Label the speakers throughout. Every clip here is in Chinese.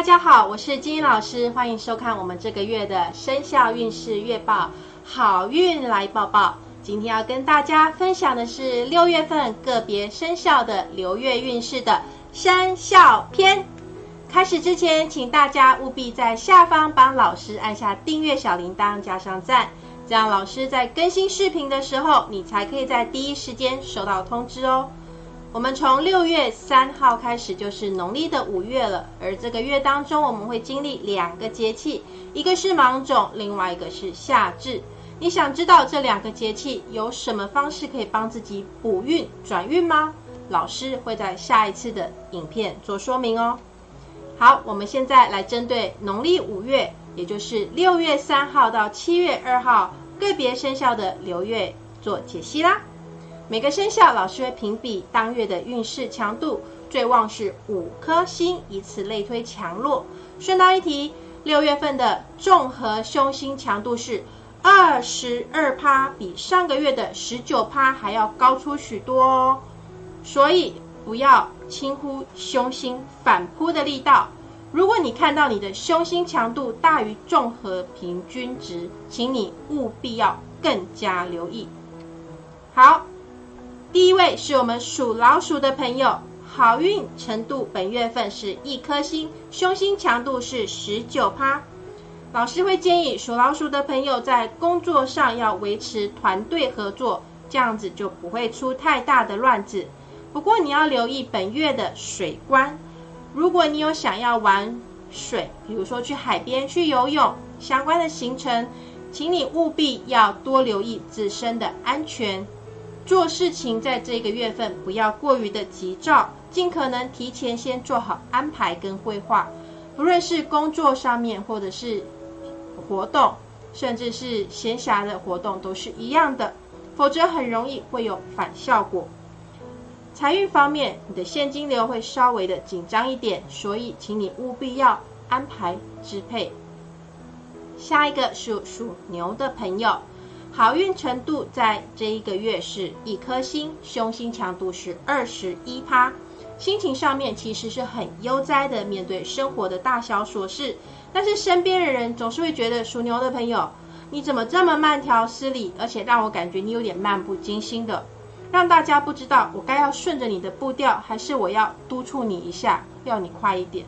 Speaker 1: 大家好，我是金英老师，欢迎收看我们这个月的生肖运势月报，好运来报报。今天要跟大家分享的是六月份个别生肖的流月运势的生肖篇。开始之前，请大家务必在下方帮老师按下订阅小铃铛，加上赞，这样老师在更新视频的时候，你才可以在第一时间收到通知哦。我们从六月三号开始就是农历的五月了，而这个月当中我们会经历两个节气，一个是芒种，另外一个是夏至。你想知道这两个节气有什么方式可以帮自己补运转运吗？老师会在下一次的影片做说明哦。好，我们现在来针对农历五月，也就是六月三号到七月二号个别生肖的流月做解析啦。每个生肖老师会评比当月的运势强度，最旺是五颗星，以此类推强弱。顺道一提，六月份的综合凶星强度是二十二趴，比上个月的十九趴还要高出许多哦。所以不要轻忽凶星反扑的力道。如果你看到你的凶星强度大于综合平均值，请你务必要更加留意。好。第一位是我们属老鼠的朋友，好运程度本月份是一颗星，凶星强度是十九趴。老师会建议属老鼠的朋友在工作上要维持团队合作，这样子就不会出太大的乱子。不过你要留意本月的水关，如果你有想要玩水，比如说去海边去游泳相关的行程，请你务必要多留意自身的安全。做事情在这个月份不要过于的急躁，尽可能提前先做好安排跟规划。不论是工作上面，或者是活动，甚至是闲暇的活动，都是一样的，否则很容易会有反效果。财运方面，你的现金流会稍微的紧张一点，所以请你务必要安排支配。下一个是属牛的朋友。好运程度在这一个月是一颗星，凶星强度是二十一趴。心情上面其实是很悠哉的，面对生活的大小琐事。但是身边的人总是会觉得属牛的朋友，你怎么这么慢条斯理，而且让我感觉你有点漫不经心的，让大家不知道我该要顺着你的步调，还是我要督促你一下，要你快一点。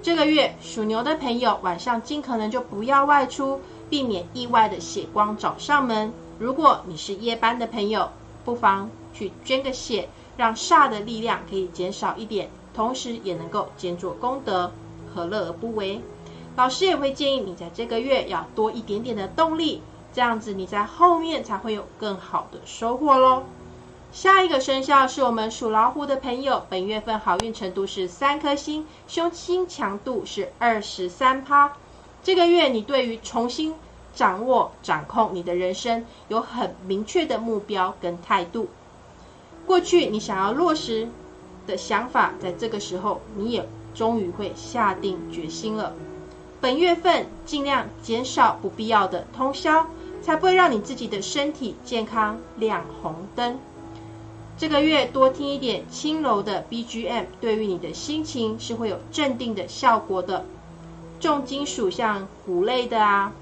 Speaker 1: 这个月属牛的朋友晚上尽可能就不要外出。避免意外的血光找上门。如果你是夜班的朋友，不妨去捐个血，让煞的力量可以减少一点，同时也能够兼做功德，何乐而不为？老师也会建议你在这个月要多一点点的动力，这样子你在后面才会有更好的收获喽。下一个生肖是我们属老虎的朋友，本月份好运程度是三颗星，凶星强度是二十三趴。这个月，你对于重新掌握、掌控你的人生，有很明确的目标跟态度。过去你想要落实的想法，在这个时候，你也终于会下定决心了。本月份尽量减少不必要的通宵，才不会让你自己的身体健康亮红灯。这个月多听一点轻柔的 BGM，对于你的心情是会有镇定的效果的。重金属像鼓类的啊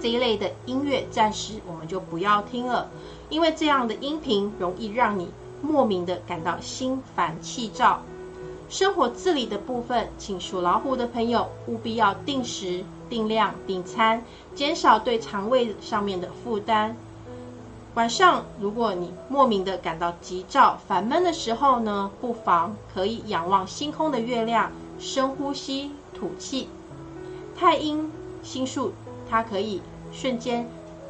Speaker 1: 这一类的音乐，暂时我们就不要听了，因为这样的音频容易让你莫名的感到心烦气躁。生活自理的部分，请属老虎的朋友务必要定时定量定餐，减少对肠胃上面的负担。晚上如果你莫名的感到急躁、烦闷的时候呢，不妨可以仰望星空的月亮，深呼吸。吐气，太阴星术，它可以瞬间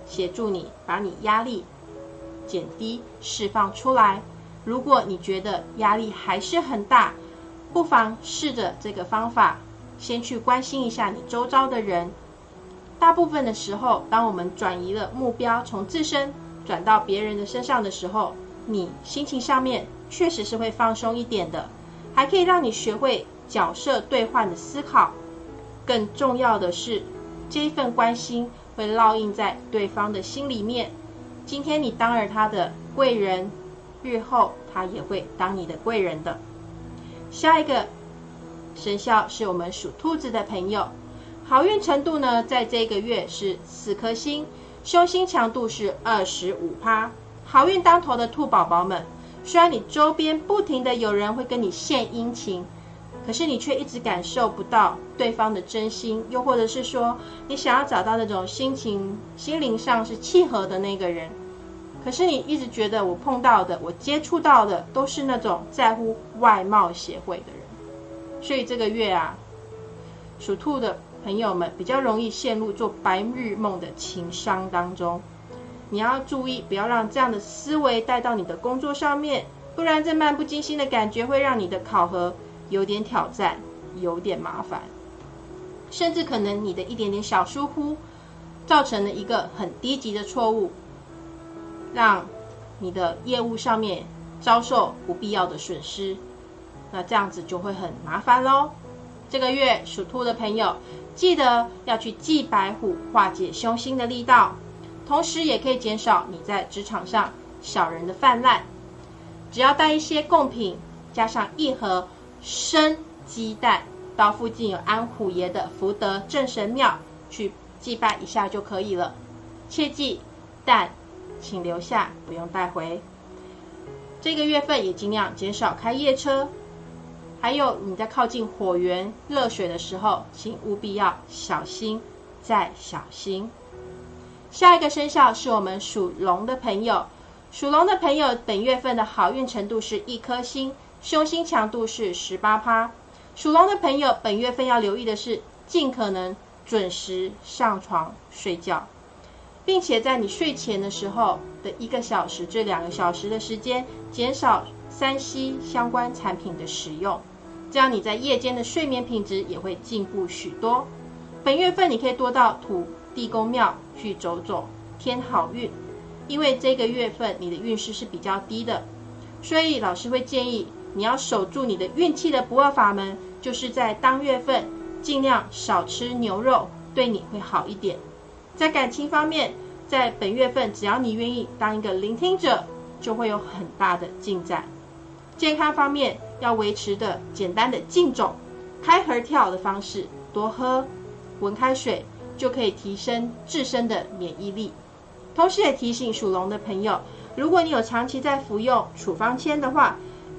Speaker 1: 协助你把你压力减低、释放出来。如果你觉得压力还是很大，不妨试着这个方法，先去关心一下你周遭的人。大部分的时候，当我们转移了目标，从自身转到别人的身上的时候，你心情上面确实是会放松一点的，还可以让你学会。角色兑换的思考，更重要的是，这一份关心会烙印在对方的心里面。今天你当了他的贵人，日后他也会当你的贵人的。下一个生肖是我们属兔子的朋友，好运程度呢，在这个月是四颗星，凶星强度是二十五趴。好运当头的兔宝宝们，虽然你周边不停的有人会跟你献殷勤，可是你却一直感受不到对方的真心，又或者是说，你想要找到那种心情、心灵上是契合的那个人，可是你一直觉得我碰到的、我接触到的都是那种在乎外貌协会的人，所以这个月啊，属兔的朋友们比较容易陷入做白日梦的情伤当中。你要注意，不要让这样的思维带到你的工作上面，不然这漫不经心的感觉会让你的考核有点挑战，有点麻烦，甚至可能你的一点点小疏忽，造成了一个很低级的错误，让你的业务上面遭受不必要的损失，那这样子就会很麻烦喽。这个月属兔的朋友，记得要去祭白虎，化解凶星的力道。同时也可以减少你在职场上小人的泛滥。只要带一些贡品，加上一盒生鸡蛋，到附近有安虎爷的福德正神庙去祭拜一下就可以了。切记，蛋请留下，不用带回。这个月份也尽量减少开夜车。还有你在靠近火源热水的时候，请务必要小心再小心。下一个生肖是我们属龙的朋友，属龙的朋友本月份的好运程度是一颗星，凶星强度是十八趴。属龙的朋友本月份要留意的是，尽可能准时上床睡觉，并且在你睡前的时候的一个小时至两个小时的时间，减少三 C 相关产品的使用，这样你在夜间的睡眠品质也会进步许多。本月份你可以多到土。地公庙去走走，添好运。因为这个月份你的运势是比较低的，所以老师会建议你要守住你的运气的不二法门，就是在当月份尽量少吃牛肉，对你会好一点。在感情方面，在本月份只要你愿意当一个聆听者，就会有很大的进展。健康方面要维持的简单的静种、开合跳的方式，多喝温开水。就可以提升自身的免疫力，同时也提醒属龙的朋友，如果你有长期在服用处方签的话，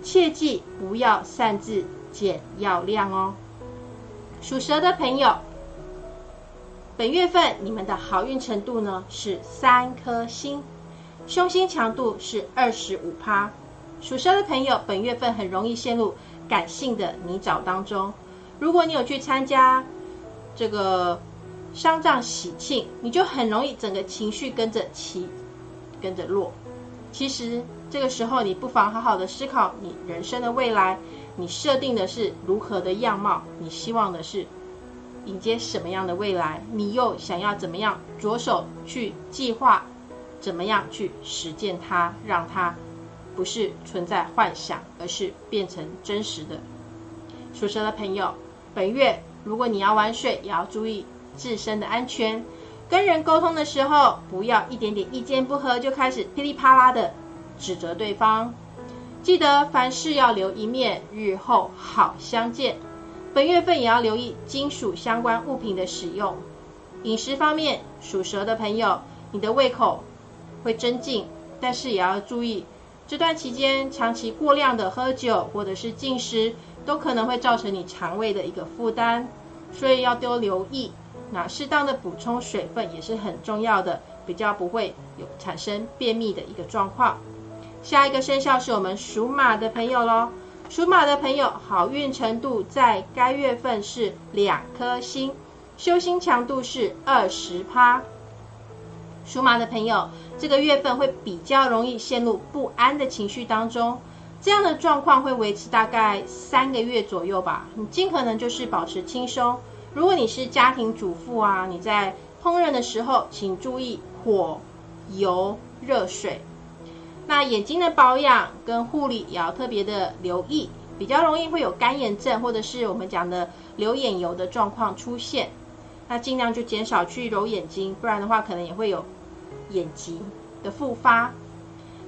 Speaker 1: 切记不要擅自减药量哦。属蛇的朋友，本月份你们的好运程度呢是三颗星，凶星强度是二十五趴。属蛇的朋友，本月份很容易陷入感性的泥沼当中。如果你有去参加这个。丧葬喜庆，你就很容易整个情绪跟着起，跟着落。其实这个时候，你不妨好好的思考你人生的未来，你设定的是如何的样貌，你希望的是迎接什么样的未来，你又想要怎么样着手去计划，怎么样去实践它，让它不是存在幻想，而是变成真实的。属蛇的朋友，本月如果你要玩水，也要注意。自身的安全，跟人沟通的时候，不要一点点意见不合就开始噼里啪啦的指责对方。记得凡事要留一面，日后好相见。本月份也要留意金属相关物品的使用。饮食方面，属蛇的朋友，你的胃口会增进，但是也要注意，这段期间长期过量的喝酒或者是进食，都可能会造成你肠胃的一个负担，所以要多留意。那适当的补充水分也是很重要的，比较不会有产生便秘的一个状况。下一个生肖是我们属马的朋友喽。属马的朋友好运程度在该月份是两颗星，修心强度是二十趴。属马的朋友这个月份会比较容易陷入不安的情绪当中，这样的状况会维持大概三个月左右吧。你尽可能就是保持轻松。如果你是家庭主妇啊，你在烹饪的时候，请注意火、油、热水。那眼睛的保养跟护理也要特别的留意，比较容易会有干眼症或者是我们讲的流眼油的状况出现。那尽量就减少去揉眼睛，不然的话可能也会有眼疾的复发。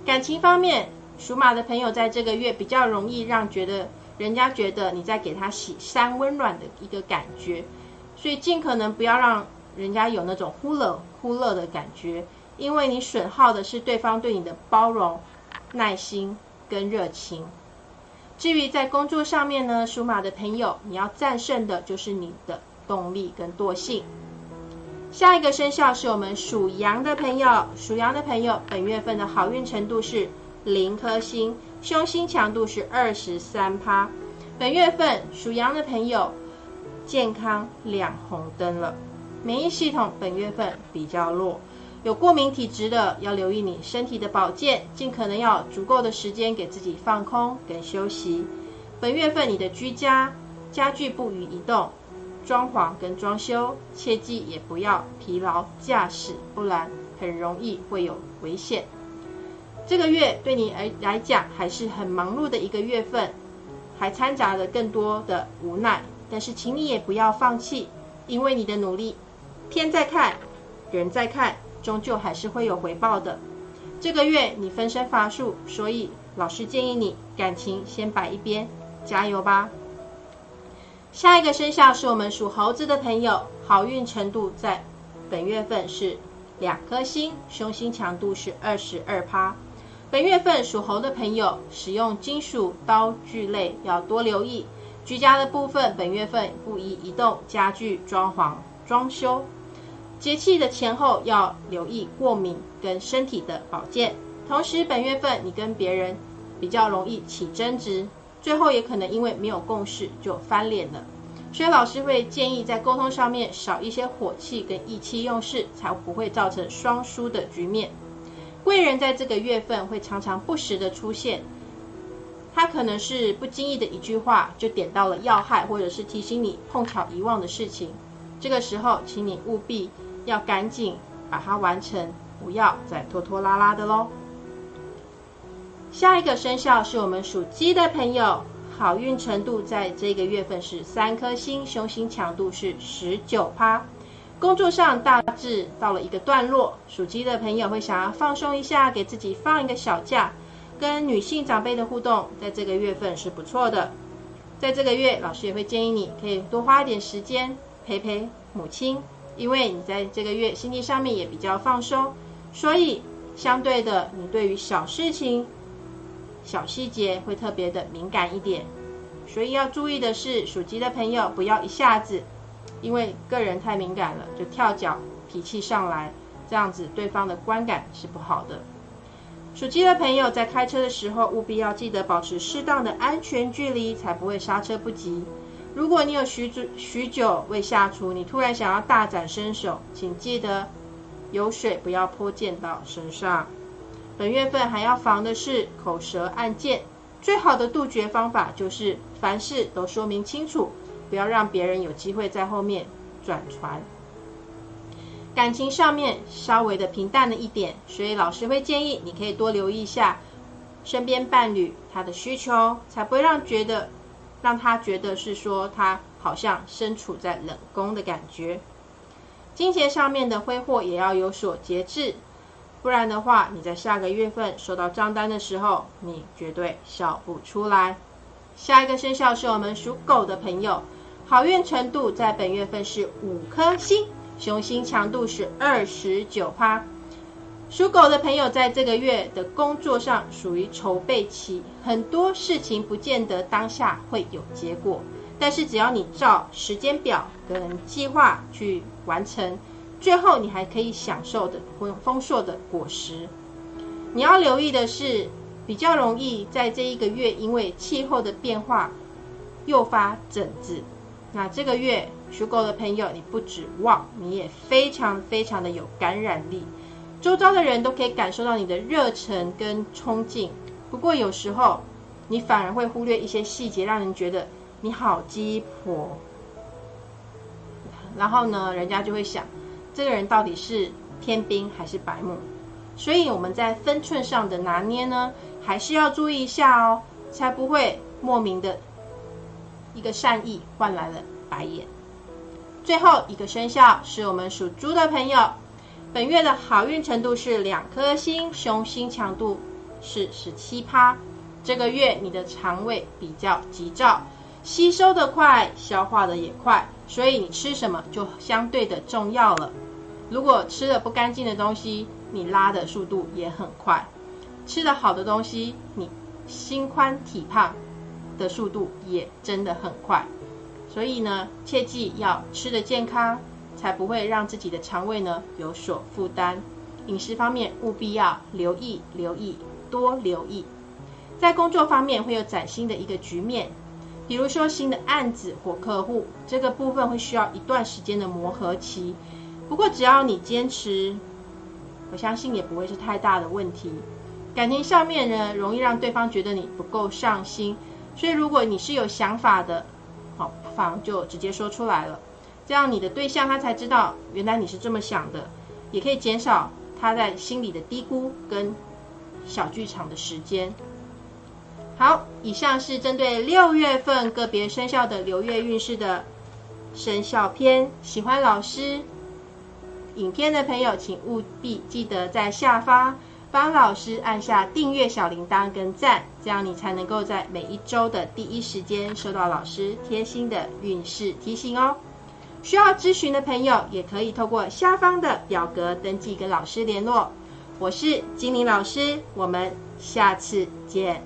Speaker 1: 感情方面，属马的朋友在这个月比较容易让觉得人家觉得你在给他洗三温暖的一个感觉，所以尽可能不要让人家有那种忽冷忽热的感觉，因为你损耗的是对方对你的包容、耐心跟热情。至于在工作上面呢，属马的朋友，你要战胜的就是你的动力跟惰性。下一个生肖是我们属羊的朋友，属羊的朋友本月份的好运程度是零颗星。凶星强度是二十三趴，本月份属羊的朋友健康亮红灯了，免疫系统本月份比较弱，有过敏体质的要留意你身体的保健，尽可能要足够的时间给自己放空跟休息。本月份你的居家家具不予移动，装潢跟装修切记也不要疲劳驾驶，不然很容易会有危险。这个月对你来来讲还是很忙碌的一个月份，还掺杂了更多的无奈。但是，请你也不要放弃，因为你的努力，天在看，人在看，终究还是会有回报的。这个月你分身乏术，所以老师建议你感情先摆一边，加油吧。下一个生肖是我们属猴子的朋友，好运程度在本月份是两颗星，凶星强度是二十二趴。本月份属猴的朋友，使用金属刀具类要多留意。居家的部分，本月份不宜移动家具、装潢、装修。节气的前后要留意过敏跟身体的保健。同时，本月份你跟别人比较容易起争执，最后也可能因为没有共识就翻脸了。所以老师会建议在沟通上面少一些火气跟意气用事，才不会造成双输的局面。贵人在这个月份会常常不时的出现，他可能是不经意的一句话就点到了要害，或者是提醒你碰巧遗忘的事情。这个时候，请你务必要赶紧把它完成，不要再拖拖拉拉的喽。下一个生肖是我们属鸡的朋友，好运程度在这个月份是三颗星，凶星强度是十九趴。工作上大致到了一个段落，属鸡的朋友会想要放松一下，给自己放一个小假。跟女性长辈的互动，在这个月份是不错的。在这个月，老师也会建议你可以多花一点时间陪陪母亲，因为你在这个月心情上面也比较放松，所以相对的，你对于小事情、小细节会特别的敏感一点。所以要注意的是，属鸡的朋友不要一下子。因为个人太敏感了，就跳脚脾气上来，这样子对方的观感是不好的。属鸡的朋友在开车的时候，务必要记得保持适当的安全距离，才不会刹车不及。如果你有许久许久未下厨，你突然想要大展身手，请记得有水不要泼溅到身上。本月份还要防的是口舌案件，最好的杜绝方法就是凡事都说明清楚。不要让别人有机会在后面转传。感情上面稍微的平淡了一点，所以老师会建议你可以多留意一下身边伴侣他的需求，才不会让觉得让他觉得是说他好像身处在冷宫的感觉。金钱上面的挥霍也要有所节制，不然的话你在下个月份收到账单的时候，你绝对笑不出来。下一个生肖是我们属狗的朋友。好运程度在本月份是五颗星，雄心强度是二十九趴。属狗的朋友在这个月的工作上属于筹备期，很多事情不见得当下会有结果，但是只要你照时间表跟计划去完成，最后你还可以享受的丰丰硕的果实。你要留意的是，比较容易在这一个月因为气候的变化诱发疹子。那这个月属狗的朋友，你不指望，你也非常非常的有感染力，周遭的人都可以感受到你的热忱跟冲劲。不过有时候你反而会忽略一些细节，让人觉得你好鸡婆。然后呢，人家就会想，这个人到底是天兵还是白目？所以我们在分寸上的拿捏呢，还是要注意一下哦，才不会莫名的。一个善意换来了白眼。最后一个生肖是我们属猪的朋友，本月的好运程度是两颗星，凶星强度是十七趴。这个月你的肠胃比较急躁，吸收的快，消化的也快，所以你吃什么就相对的重要了。如果吃了不干净的东西，你拉的速度也很快；吃的好的东西，你心宽体胖的速度也真的很快。所以呢，切记要吃的健康，才不会让自己的肠胃呢有所负担。饮食方面务必要留意、留意、多留意。在工作方面会有崭新的一个局面，比如说新的案子或客户，这个部分会需要一段时间的磨合期。不过只要你坚持，我相信也不会是太大的问题。感情上面呢，容易让对方觉得你不够上心，所以如果你是有想法的，好，不妨就直接说出来了，这样你的对象他才知道原来你是这么想的，也可以减少他在心里的低估跟小剧场的时间。好，以上是针对六月份个别生肖的流月运势的生肖篇。喜欢老师影片的朋友，请务必记得在下方帮老师按下订阅小铃铛跟赞，这样你才能够在每一周的第一时间收到老师贴心的运势提醒哦。需要咨询的朋友，也可以透过下方的表格登记跟老师联络。我是精灵老师，我们下次见。